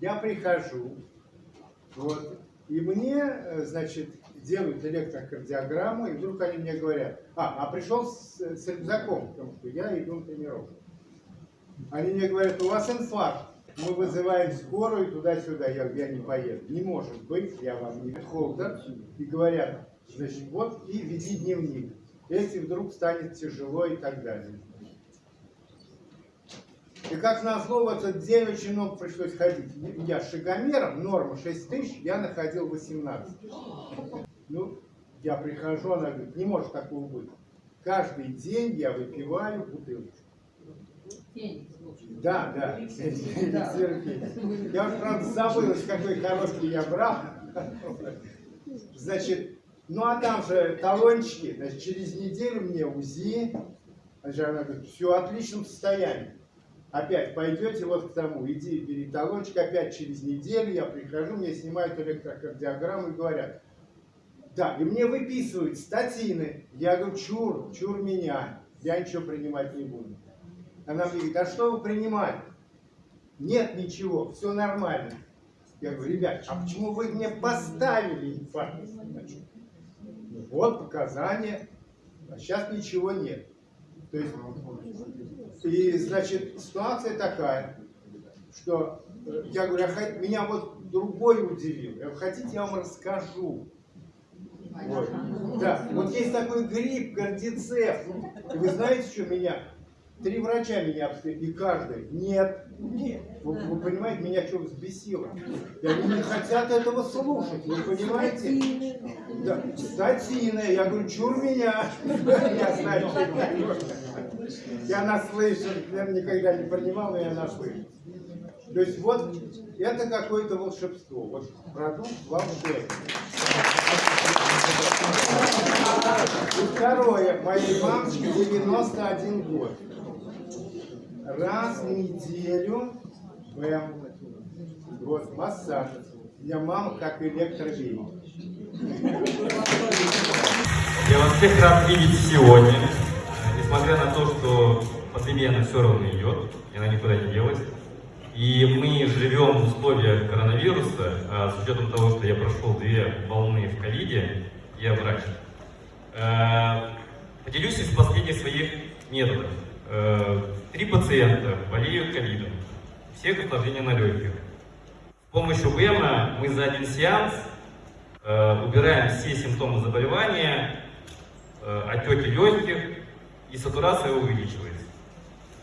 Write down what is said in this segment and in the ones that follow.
Я прихожу, вот, и мне, э, значит, делают электрокардиограмму, и вдруг они мне говорят, а, а пришел с, с рюкзаком, потому что я иду на тренировку. Они мне говорят, у вас инфаркт, мы вызываем скорую туда-сюда. Я я не поеду. Не может быть, я вам не холдер. И говорят, значит, вот и веди дневник. Если вдруг станет тяжело и так далее. И как назло, в этот день очень много пришлось ходить. Я шагомером, норма 6 тысяч, я находил 18. Ну, я прихожу, она говорит, не может такого быть. Каждый день я выпиваю бутылочку. Да, да. Я уже, правда, забыл, какой коробки я брал. Значит, ну а там же талончики, значит, через неделю мне УЗИ, значит, она говорит, все в отличном состоянии. Опять пойдете вот к тому, иди, бери талончик, опять через неделю я прихожу, мне снимают электрокардиограмму и говорят, да, и мне выписывают статины. Я говорю, чур, чур меня, я ничего принимать не буду. Она мне говорит, а что вы принимали? Нет ничего, все нормально. Я говорю, ребят, а почему вы мне поставили инфаркт? Вот показания, а сейчас ничего нет. То есть, и, значит, ситуация такая, что э, я говорю, а меня вот другой удивил. Хотите, я вам расскажу. Вот. Да, вот есть такой грипп, кардицепт. И вы знаете, что меня Три врача меня обследовали, и каждый, нет, нет. Вы, вы понимаете, меня что взбесило? Я говорю, не хотят этого слушать, вы понимаете? Да, статины. Я говорю, чур меня. Я знаю, что Я наслышан, я никогда не принимал, но я наслышан. То есть вот это какое-то волшебство. Вот продукт волшебный. И второе. Моей мамочке 91 год раз в неделю БМ. Вот, массаж. У меня как электролей. Я вас всех рад видеть сегодня. Несмотря на то, что пандемия она все равно идет, и она никуда не делась. И мы живем в условиях коронавируса, а с учетом того, что я прошел две волны в ковиде, я врач. Э, поделюсь из последних своих методов. Э, три пациента болеют ковидом, все осложнения на легких. С помощью БЭМа мы за один сеанс э, убираем все симптомы заболевания, э, отеки легких, и сатурация увеличивается.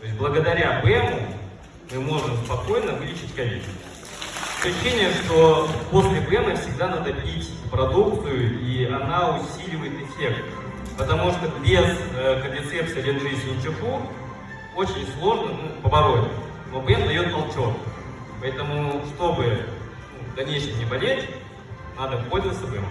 То есть благодаря БЭМу мы можем спокойно вылечить ковид. Ощущение, что после БЭМа всегда надо пить продукцию, и она усиливает эффект. Потому что без э, кардицепса Ленджи Синчуху очень сложно ну, побороть. Но БМ дает толчок. Поэтому, чтобы ну, в дальнейшем не болеть, надо пользоваться БМ.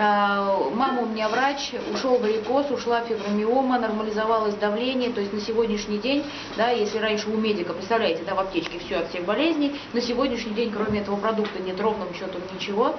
А, мама у меня врач, ушел варикоз, ушла фибромиома, нормализовалось давление, то есть на сегодняшний день, да, если раньше у медика, представляете, да, в аптечке все от всех болезней, на сегодняшний день, кроме этого продукта, нет ровным счетом ничего,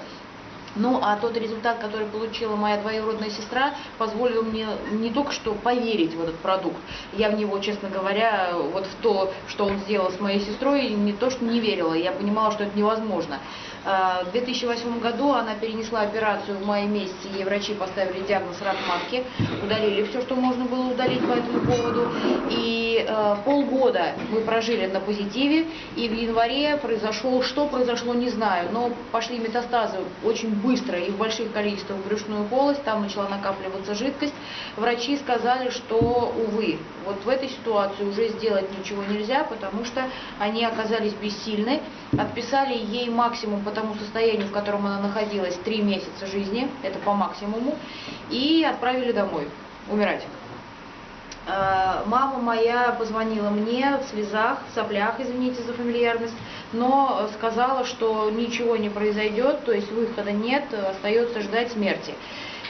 ну, а тот результат, который получила моя двоюродная сестра, позволил мне не только что поверить в этот продукт, я в него, честно говоря, вот в то, что он сделал с моей сестрой, не то, что не верила, я понимала, что это невозможно. А, в 2008 году она перенесла операцию в мае месяце, ей врачи поставили диагноз рак матки, удалили все, что можно было удалить по этому поводу. И э, полгода мы прожили на позитиве, и в январе произошло, что произошло, не знаю, но пошли метастазы очень быстро и в больших количествах в брюшную полость, там начала накапливаться жидкость. Врачи сказали, что, увы, вот в этой ситуации уже сделать ничего нельзя, потому что они оказались бессильны, отписали ей максимум по тому состоянию, в котором она находилась, три месяца жизни, это по максимуму, и отправили домой умирать. А, мама моя позвонила мне в слезах, в соплях, извините за фамильярность, но сказала, что ничего не произойдет, то есть выхода нет, остается ждать смерти.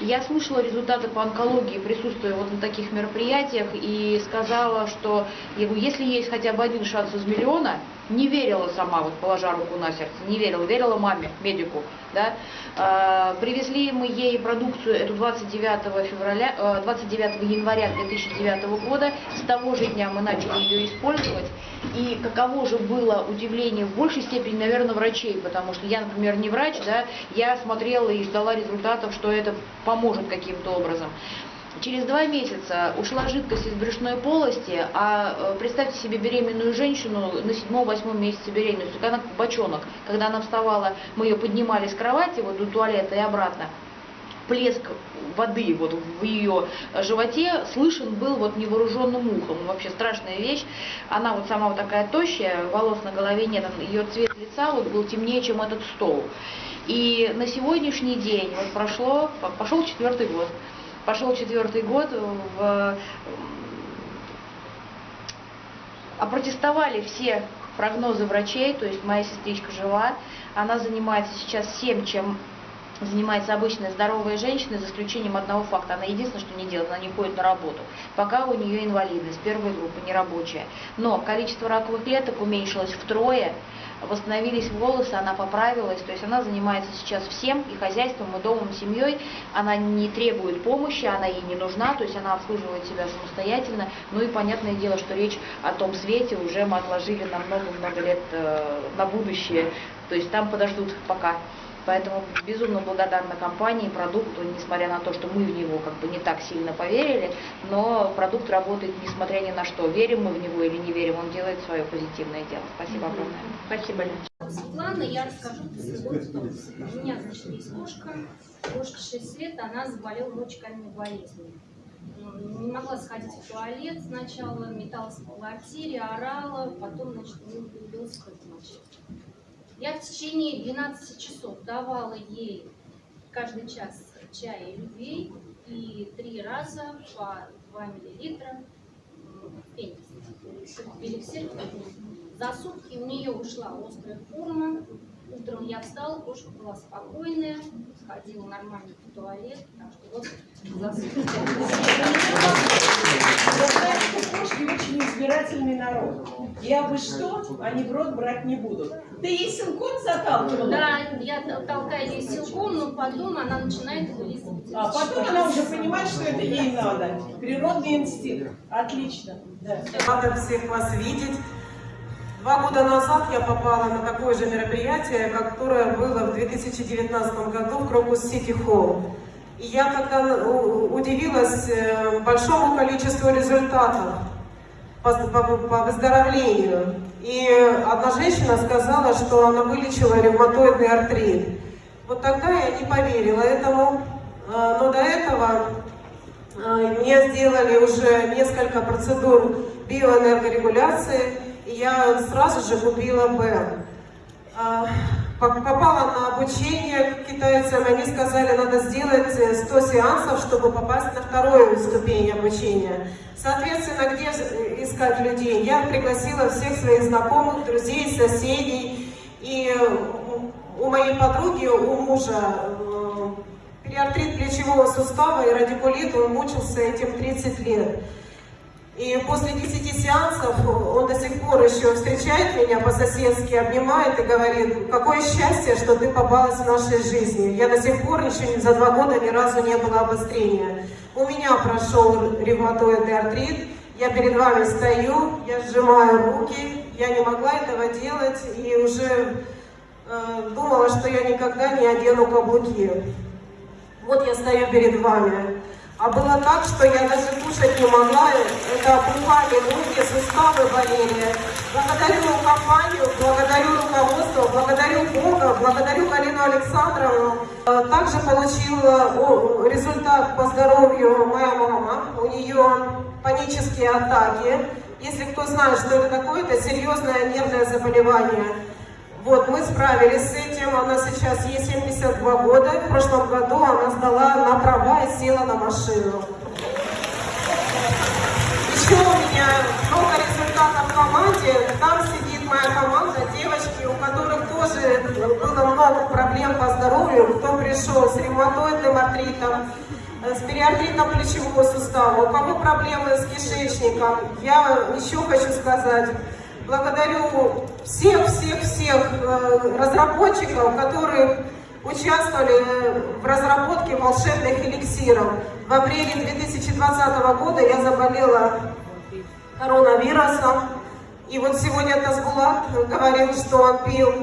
Я слышала результаты по онкологии, присутствуя вот на таких мероприятиях, и сказала, что если есть хотя бы один шанс из миллиона, не верила сама, вот положа руку на сердце, не верила, верила маме, медику, да. А, привезли мы ей продукцию эту 29 февраля, 29 января 2009 года, с того же дня мы начали ее использовать, И каково же было удивление в большей степени, наверное, врачей, потому что я, например, не врач, да, я смотрела и ждала результатов, что это поможет каким-то образом. Через два месяца ушла жидкость из брюшной полости, а э, представьте себе беременную женщину на седьмом-восьмом месяце беременности, когда она бочонок, когда она вставала, мы ее поднимали с кровати вот до туалета и обратно, плеск воды вот в ее животе слышен был вот невооруженным ухом. Вообще страшная вещь. Она вот сама вот такая тощая, волос на голове нет, ее цвет лица вот был темнее, чем этот стол. И на сегодняшний день, вот прошло, пошел четвертый год, пошел четвертый год, в, опротестовали все прогнозы врачей, то есть моя сестричка жива, она занимается сейчас всем, чем занимается обычная здоровая женщина, за исключением одного факта. Она единственное, что не делает, она не ходит на работу. Пока у нее инвалидность, первая группа, нерабочая. Но количество раковых клеток уменьшилось втрое, восстановились волосы, она поправилась, то есть она занимается сейчас всем, и хозяйством, и домом, и семьей, она не требует помощи, она ей не нужна, то есть она обслуживает себя самостоятельно, ну и понятное дело, что речь о том свете уже мы отложили на много-много лет э, на будущее, то есть там подождут пока. Поэтому безумно благодарна компании, продукту, несмотря на то, что мы в него как бы не так сильно поверили, но продукт работает несмотря ни на что. Верим мы в него или не верим, он делает свое позитивное дело. Спасибо огромное. Спасибо. Светлана, я расскажу про свой статус. У меня, значит, есть кошка. Кошке 6 лет, она заболела мочекаменной болезнью. Не могла сходить в туалет сначала, металась по квартире, орала, потом, значит, появился кровь мочи. Я в течение 12 часов давала ей каждый час чая любви и три раза по 2 миллилитра. Эликсир. За сутки у нее ушла острая форма. Утром я встала, кошка была спокойная, ходила нормально в туалет. Так что вот за сутки. Кошки очень избирательный народ. Я бы что, они в рот брать не будут. Ты ей силком заталкивала? Да, я толкаю ей силком, но потом она начинает вылизывать. А потом она уже понимает, что это ей надо. Природный инстинкт. Отлично. Да. Рада всех вас видеть. Два года назад я попала на такое же мероприятие, которое было в 2019 году в Крокус Сити Холл. И я тогда удивилась э, большому количеству результатов по, по, по выздоровлению. И одна женщина сказала, что она вылечила ревматоидный артрит. Вот тогда я не поверила этому, э, но до этого э, мне сделали уже несколько процедур биоэнергорегуляции, и я сразу же купила Б. Попала на обучение к китайцам, они сказали, надо сделать 100 сеансов, чтобы попасть на вторую ступень обучения. Соответственно, где искать людей? Я пригласила всех своих знакомых, друзей, соседей. И у моей подруги, у мужа, э, периартрит плечевого сустава и радикулит, он мучился этим 30 лет. И после 10 сеансов он до сих пор еще встречает меня по-соседски, обнимает и говорит, какое счастье, что ты попалась в нашей жизни. Я до сих пор еще за два года ни разу не было обострения. У меня прошел ревматоидный артрит, я перед вами стою, я сжимаю руки, я не могла этого делать и уже э, думала, что я никогда не одену каблуки. Вот я стою перед вами. А было так, что я даже кушать не могла, это опухали ноги, суставы болели. Благодарю компанию, благодарю руководство, благодарю Бога, благодарю Галину Александровну. Э, также получила результат по здоровью моя мама. У нее панические атаки. Если кто знает, что это такое, это серьезное нервное заболевание. Вот, мы справились с этим, она сейчас ей 72 года, в прошлом году она сдала на права и села на машину. Еще у меня много результатов в команде, там сидит моя команда, девочки, у которых тоже было много проблем по здоровью, кто пришел с ревматоидным артритом, с периартритом плечевого сустава, у кого проблемы с кишечником. Я еще хочу сказать, благодарю всех-всех-всех э, разработчиков, которые участвовали в разработке волшебных эликсиров. В апреле 2020 года я заболела коронавирусом, И вот сегодня Тазбулат говорил, что он пил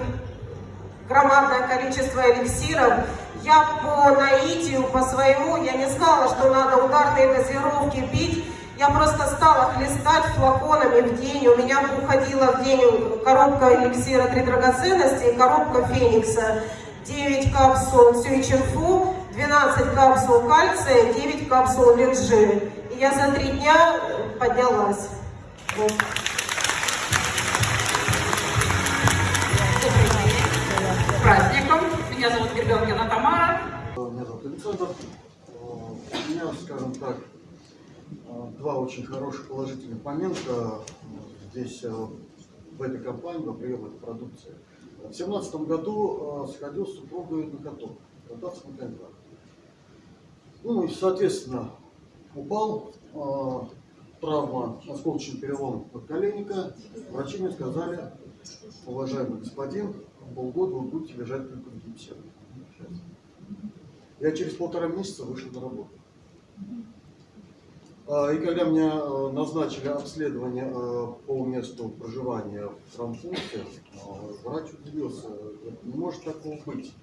громадное количество эликсиров. Я по наитию, по своему, я не знала, что надо ударные дозировки пить. Я просто стала хлестать флаконами в день. У меня уходила в день коробка эликсира «Три драгоценности» и коробка «Феникса». 9 капсул сюичинфу, 12 капсул кальция, 9 капсул лексжи. И я за три дня поднялась. Вот. С праздником! Меня зовут Гербенкина Тамара. Меня зовут Александр. Э, У меня, скажем так, э, два очень хороших положительных момента э, здесь, э, в этой компании, во приеме этой продукции. В 2017 году э, сходил с супругой на каток, кататься на коньках. Ну и, соответственно, упал, э, травма, осколочный перелом подколенника. Врачи мне сказали, уважаемый господин, полгода вы будете лежать только в гипсе. Я через полтора месяца вышел на работу. А, И когда меня э, назначили обследование э, по месту проживания в травмпункте, э, врач удивился, не может такого быть,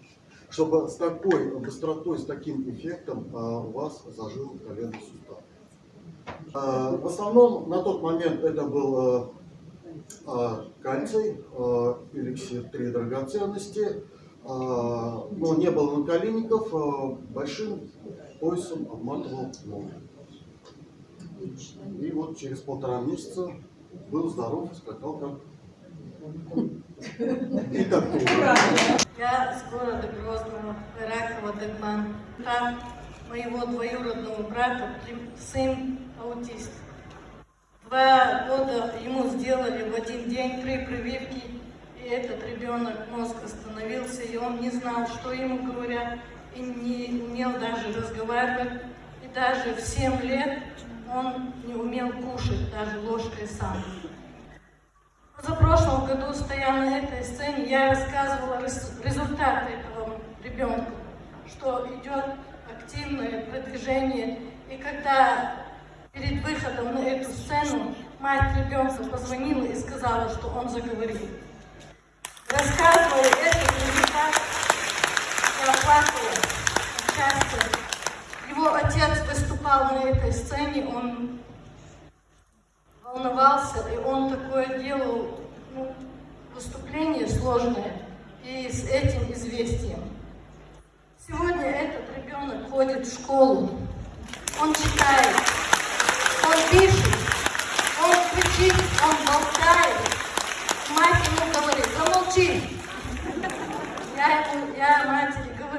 чтобы с такой быстротой, с таким эффектом у вас зажил коленный сустав. В основном на тот момент это был кальций, эликсир три драгоценности, но не было наколенников, большим поясом обматывал И вот через полтора месяца был здоров, скакал как и тура. Я с города Грозного, Иракова, Дагман. Там моего двоюродного брата сын аутист. Два года ему сделали в один день три прививки, и этот ребенок мозг остановился, и он не знал, что ему говорят, и не умел даже разговаривать. И даже в 7 лет он не умел кушать даже ложкой сам. За прошлом году, стоя на этой сцене, я рассказывала результаты этого ребенка, что идет активное продвижение. И когда перед выходом на эту сцену мать ребенка позвонила и сказала, что он заговорил. Рассказывая этот результат, я плакала от счастья. Его отец выступал на этой сцене, он волновался, и он такое делал, ну, выступление сложное, и с этим известием. Сегодня этот ребенок ходит в школу, он читает, он пишет, он кричит, он болтает. Мать ему говорит, замолчи. Я, я матери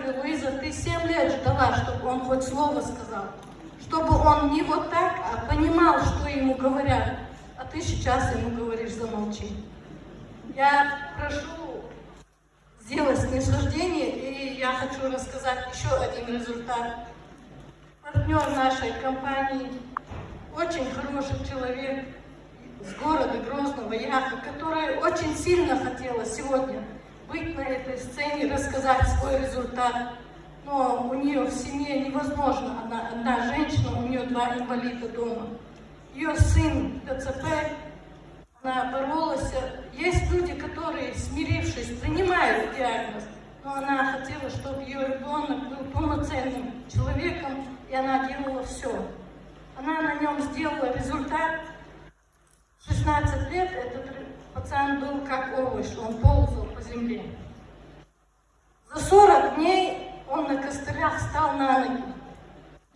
говорю, Луиза, ты 7 лет ждала, чтобы он хоть слово сказал. Чтобы он не вот так, а понимал, что ему говорят. А ты сейчас ему говоришь, замолчи. Я прошу сделать снисхождение, и я хочу рассказать еще один результат. Партнер нашей компании, очень хороший человек с города Грозного, Яха, которая очень сильно хотела сегодня быть на этой сцене, рассказать свой результат. Но у нее в семье невозможно, она одна женщина, у нее два инвалида дома. Ее сын ДЦП, она боролась. Есть люди, которые, смирившись, принимают диагноз, но она хотела, чтобы ее ребенок был полноценным человеком, и она делала все. Она на нем сделала результат. 16 лет этот пацан был как овощ, он ползал по земле. За 40 дней он на костылях встал на ноги.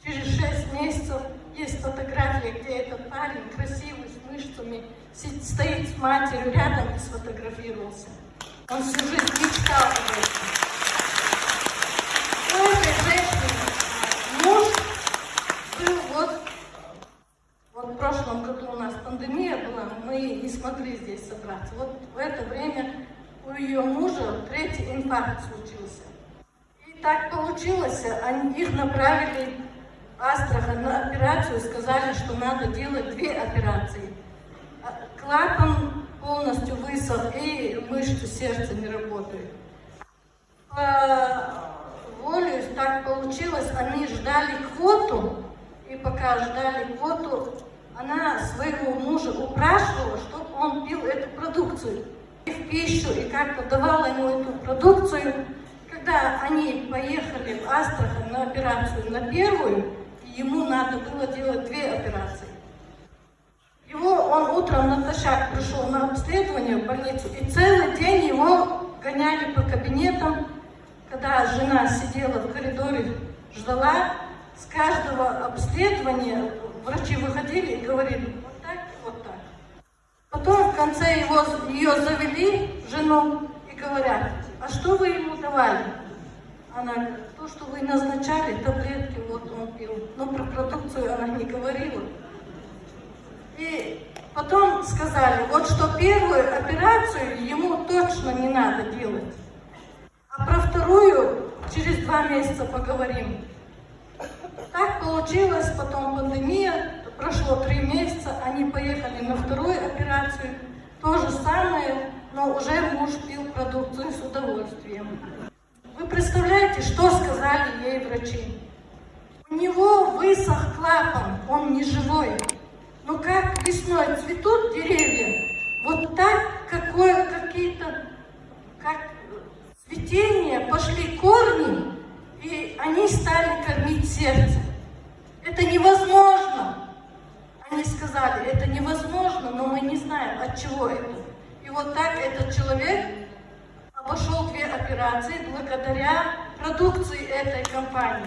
Через 6 месяцев есть фотография, где этот парень красивый, с мышцами, стоит с матерью рядом и сфотографировался. Он всю жизнь мечтал об этом. У этой женщины муж был вот вот в прошлом году пандемия была, мы не смогли здесь собраться. Вот в это время у ее мужа третий инфаркт случился. И так получилось, они, их направили в Астрахань на операцию, сказали, что надо делать две операции. А Клапан полностью высох, и мышцы сердца не работают. По воле так получилось, они ждали квоту, и пока ждали квоту, она своего мужа упрашивала, чтобы он пил эту продукцию в пищу, и как-то давала ему эту продукцию. Когда они поехали в Астрахань на операцию на первую, ему надо было делать две операции. Его, он утром натощак пришел на обследование в больницу, и целый день его гоняли по кабинетам, когда жена сидела в коридоре, ждала, с каждого обследования врачи выходили и говорили, вот так и вот так. Потом в конце его, ее завели, жену, и говорят, а что вы ему давали? Она говорит, то, что вы назначали, таблетки, вот он пил. Но про продукцию она не говорила. И потом сказали, вот что первую операцию ему точно не надо делать. А про вторую через два месяца поговорим. Так получилось, потом пандемия, прошло три месяца, они поехали на вторую операцию. То же самое, но уже муж пил продукцию с удовольствием. Вы представляете, что сказали ей врачи? У него высох клапан, он не живой. Но как весной цветут деревья, вот так какое какие-то, как цветение, пошли корни, и они стали кормить сердце. Это невозможно. Они сказали, это невозможно, но мы не знаем, от чего это. И вот так этот человек обошел две операции благодаря продукции этой компании.